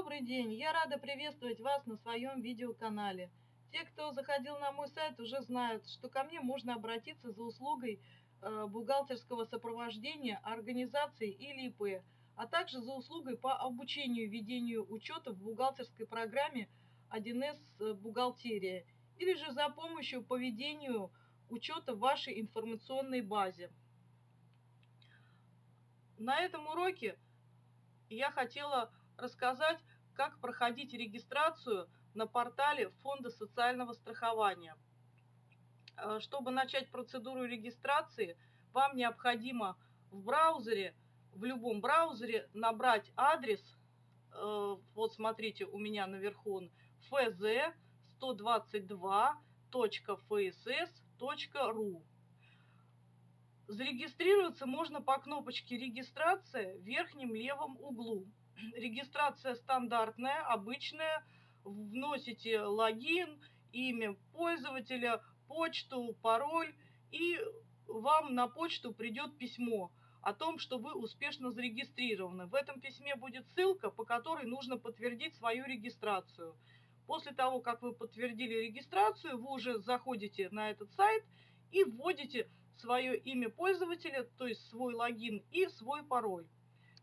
Добрый день! Я рада приветствовать вас на своем видеоканале. Те, кто заходил на мой сайт, уже знают, что ко мне можно обратиться за услугой э, бухгалтерского сопровождения организации или ИП, а также за услугой по обучению ведению учета в бухгалтерской программе 1С э, «Бухгалтерия» или же за помощью по ведению учета в вашей информационной базе. На этом уроке я хотела рассказать, как проходить регистрацию на портале Фонда социального страхования. Э, чтобы начать процедуру регистрации, вам необходимо в браузере, в любом браузере набрать адрес, э, вот смотрите, у меня наверху он, fz122.fss.ru. Зарегистрироваться можно по кнопочке «Регистрация» в верхнем левом углу. Регистрация стандартная, обычная. Вносите логин, имя пользователя, почту, пароль, и вам на почту придет письмо о том, что вы успешно зарегистрированы. В этом письме будет ссылка, по которой нужно подтвердить свою регистрацию. После того, как вы подтвердили регистрацию, вы уже заходите на этот сайт и вводите свое имя пользователя, то есть свой логин и свой пароль.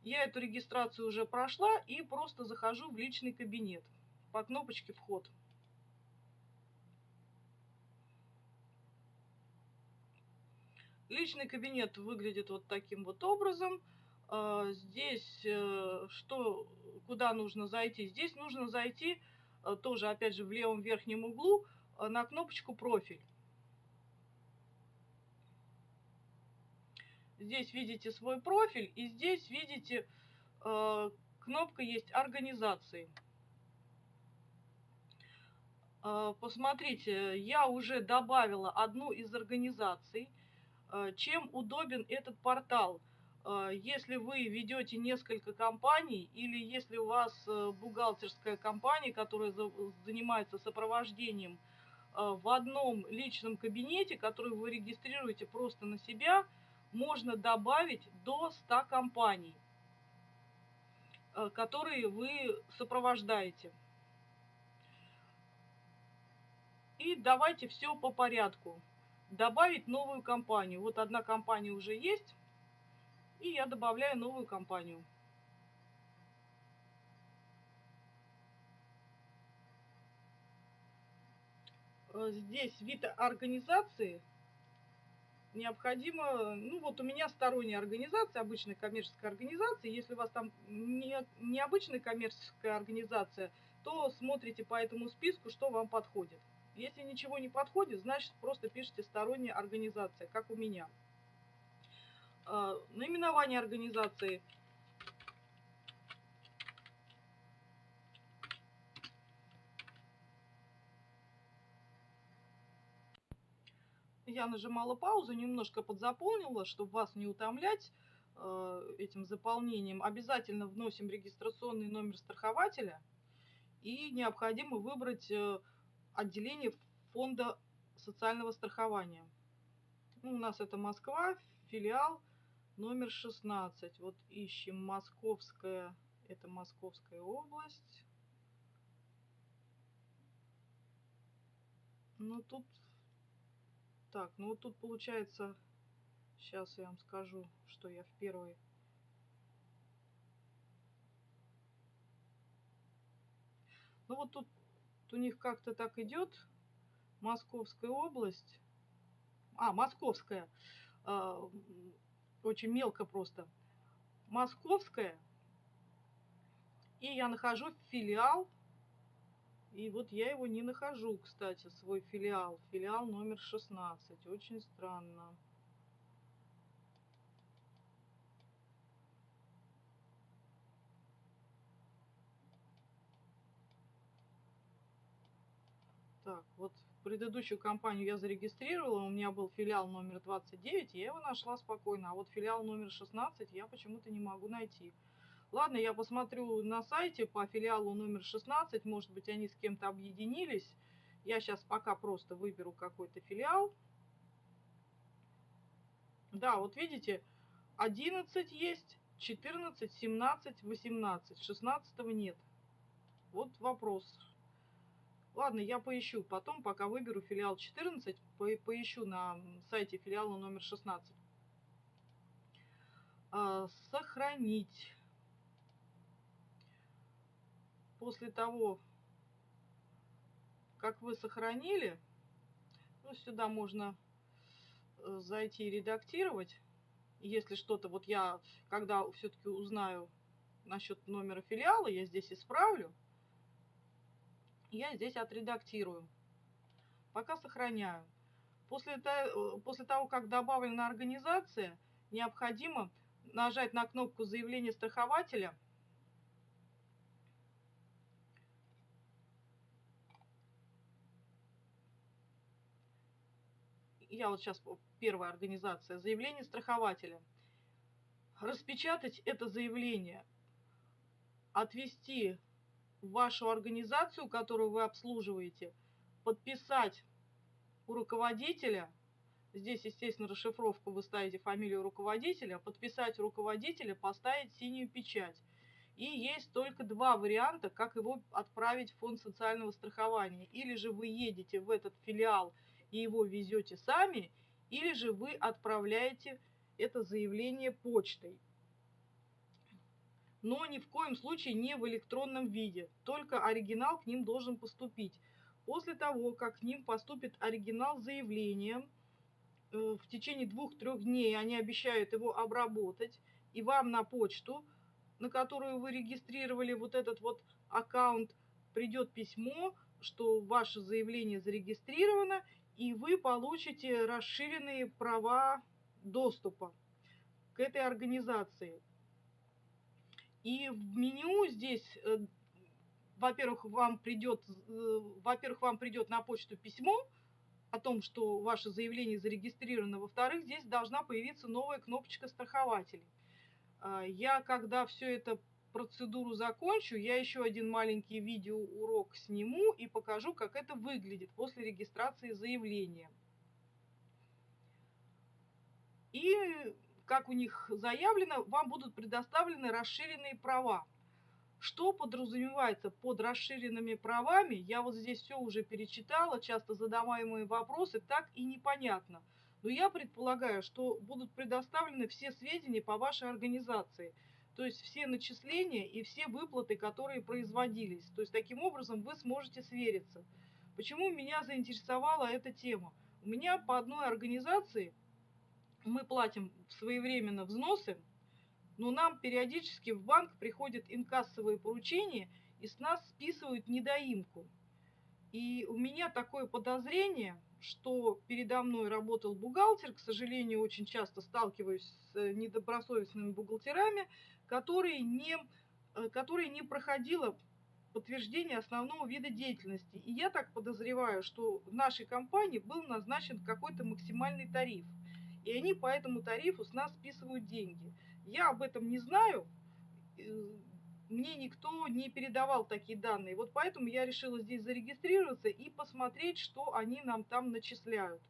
Я эту регистрацию уже прошла и просто захожу в личный кабинет по кнопочке «Вход». Личный кабинет выглядит вот таким вот образом. А, здесь э, что, куда нужно зайти? Здесь нужно зайти э, тоже, опять же, в левом верхнем углу э, на кнопочку «Профиль». Здесь видите свой профиль, и здесь видите э, кнопка есть организации. Э, посмотрите, я уже добавила одну из организаций. Э, чем удобен этот портал? Э, если вы ведете несколько компаний или если у вас э, бухгалтерская компания, которая занимается сопровождением э, в одном личном кабинете, который вы регистрируете просто на себя – можно добавить до 100 компаний, э, которые вы сопровождаете. И давайте все по порядку. Добавить новую компанию. Вот одна компания уже есть. И я добавляю новую компанию. Э, здесь вид организации – необходимо, ну вот у меня сторонняя организация, обычная коммерческая организация, если у вас там не, необычная коммерческая организация, то смотрите по этому списку, что вам подходит. Если ничего не подходит, значит просто пишите сторонняя организация, как у меня. А, наименование организации – я нажимала паузу, немножко подзаполнила, чтобы вас не утомлять э, этим заполнением. Обязательно вносим регистрационный номер страхователя и необходимо выбрать э, отделение фонда социального страхования. Ну, у нас это Москва, филиал номер 16. Вот ищем Московская, это Московская область. Ну, тут так, ну вот тут получается, сейчас я вам скажу, что я в первой. Ну вот тут у них как-то так идет. Московская область. А, Московская. Э, очень мелко просто. Московская. И я нахожу филиал и вот я его не нахожу, кстати, свой филиал. Филиал номер 16. Очень странно. Так, вот предыдущую компанию я зарегистрировала, у меня был филиал номер 29, я его нашла спокойно, а вот филиал номер 16 я почему-то не могу найти. Ладно, я посмотрю на сайте по филиалу номер 16, может быть, они с кем-то объединились. Я сейчас пока просто выберу какой-то филиал. Да, вот видите, 11 есть, 14, 17, 18, 16 нет. Вот вопрос. Ладно, я поищу потом, пока выберу филиал 14, по поищу на сайте филиала номер 16. А, сохранить. После того, как вы сохранили, ну, сюда можно э, зайти и редактировать. Если что-то, вот я, когда все-таки узнаю насчет номера филиала, я здесь исправлю. Я здесь отредактирую. Пока сохраняю. После, после того, как добавлена организация, необходимо нажать на кнопку заявления страхователя – я вот сейчас первая организация, заявление страхователя. Распечатать это заявление, отвести в вашу организацию, которую вы обслуживаете, подписать у руководителя, здесь, естественно, расшифровку вы ставите фамилию руководителя, подписать руководителя, поставить синюю печать. И есть только два варианта, как его отправить в фонд социального страхования. Или же вы едете в этот филиал – и его везете сами, или же вы отправляете это заявление почтой. Но ни в коем случае не в электронном виде, только оригинал к ним должен поступить. После того, как к ним поступит оригинал заявления, э, в течение двух-трех дней они обещают его обработать, и вам на почту, на которую вы регистрировали вот этот вот аккаунт, придет письмо, что ваше заявление зарегистрировано, и вы получите расширенные права доступа к этой организации. И в меню здесь, э, во-первых, вам придет, э, во-первых, вам придет на почту письмо о том, что ваше заявление зарегистрировано. Во-вторых, здесь должна появиться новая кнопочка страхователей. А, я, когда все это процедуру закончу, я еще один маленький видеоурок сниму и покажу, как это выглядит после регистрации заявления. И, как у них заявлено, вам будут предоставлены расширенные права. Что подразумевается под расширенными правами, я вот здесь все уже перечитала, часто задаваемые вопросы, так и непонятно. Но я предполагаю, что будут предоставлены все сведения по вашей организации – то есть все начисления и все выплаты, которые производились. То есть таким образом вы сможете свериться. Почему меня заинтересовала эта тема? У меня по одной организации мы платим своевременно взносы, но нам периодически в банк приходят инкассовые поручения и с нас списывают недоимку. И у меня такое подозрение, что передо мной работал бухгалтер, к сожалению, очень часто сталкиваюсь с недобросовестными бухгалтерами, которые не, э, которые не проходило подтверждение основного вида деятельности. И я так подозреваю, что в нашей компании был назначен какой-то максимальный тариф. И они по этому тарифу с нас списывают деньги. Я об этом не знаю, э, мне никто не передавал такие данные. Вот поэтому я решила здесь зарегистрироваться и посмотреть, что они нам там начисляют.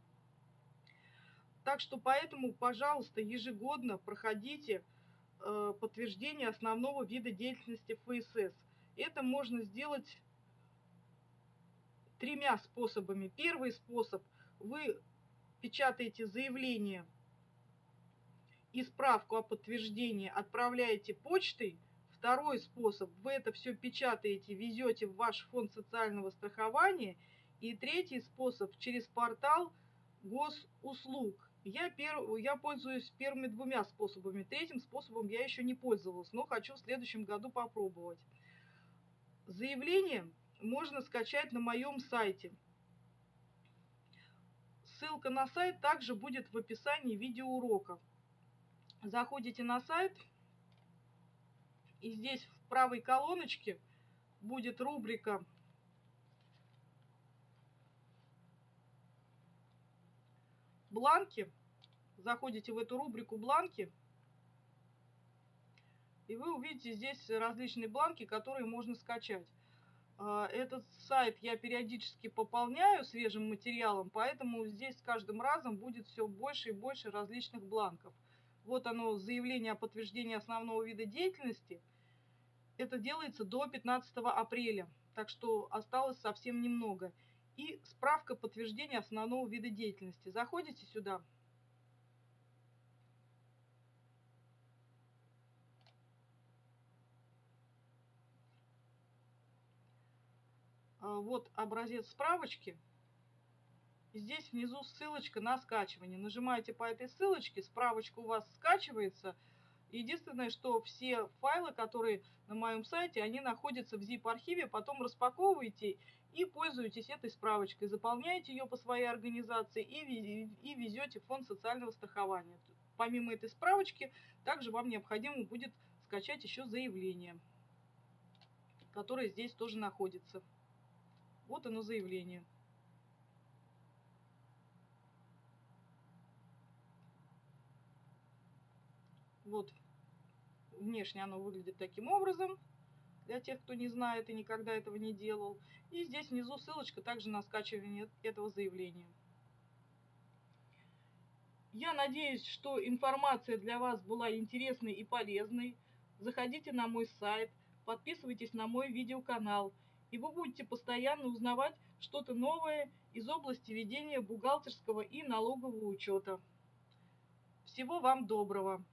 Так что поэтому, пожалуйста, ежегодно проходите Э, подтверждение основного вида деятельности ФСС. Это можно сделать тремя способами. Первый способ – вы печатаете заявление и справку о подтверждении отправляете почтой. Второй способ – вы это все печатаете, везете в ваш фонд социального страхования. И третий способ – через портал госуслуг. Я, пер... я пользуюсь первыми двумя способами. Третьим способом я еще не пользовалась, но хочу в следующем году попробовать. Заявление можно скачать на моем сайте. Ссылка на сайт также будет в описании видеоурока. Заходите на сайт, и здесь в правой колоночке будет рубрика бланки заходите в эту рубрику бланки, и вы увидите здесь различные бланки, которые можно скачать. А, этот сайт я периодически пополняю свежим материалом, поэтому здесь с каждым разом будет все больше и больше различных бланков. Вот оно, заявление о подтверждении основного вида деятельности. Это делается до 15 апреля, так что осталось совсем немного. И справка подтверждения основного вида деятельности. Заходите сюда. А, вот образец справочки. Здесь внизу ссылочка на скачивание. Нажимаете по этой ссылочке, справочка у вас скачивается – Единственное, что все файлы, которые на моем сайте, они находятся в zip-архиве, потом распаковываете и пользуетесь этой справочкой, заполняете ее по своей организации и, везете в фонд социального страхования. Помимо этой справочки, также вам необходимо будет скачать еще заявление, которое здесь тоже находится. Вот оно заявление. Вот внешне оно выглядит таким образом, для тех, кто не знает и никогда этого не делал. И здесь внизу ссылочка также на скачивание этого заявления. Я надеюсь, что информация для вас была интересной и полезной. Заходите на мой сайт, подписывайтесь на мой видеоканал, и вы будете постоянно узнавать что-то новое из области ведения бухгалтерского и налогового учета. Всего вам доброго!